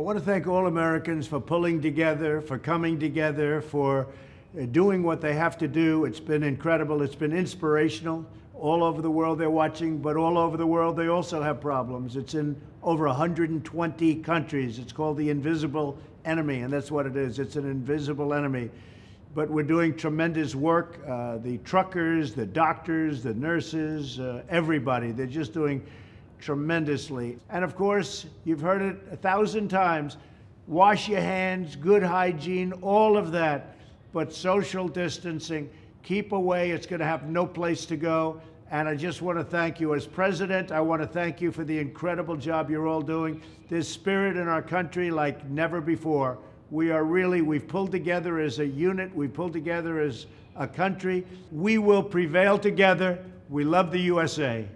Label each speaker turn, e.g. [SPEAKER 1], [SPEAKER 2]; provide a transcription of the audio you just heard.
[SPEAKER 1] I want to thank all Americans for pulling together, for coming together, for uh, doing what they have to do. It's been incredible. It's been inspirational. All over the world they're watching, but all over the world they also have problems. It's in over 120 countries. It's called the invisible enemy, and that's what it is. It's an invisible enemy. But we're doing tremendous work. Uh, the truckers, the doctors, the nurses, uh, everybody, they're just doing tremendously. And of course, you've heard it a thousand times wash your hands, good hygiene, all of that. But social distancing, keep away. It's going to have no place to go. And I just want to thank you as president. I want to thank you for the incredible job you're all doing. There's spirit in our country like never before. We are really, we've pulled together as a unit, we've pulled together as a country. We will prevail together. We love the USA.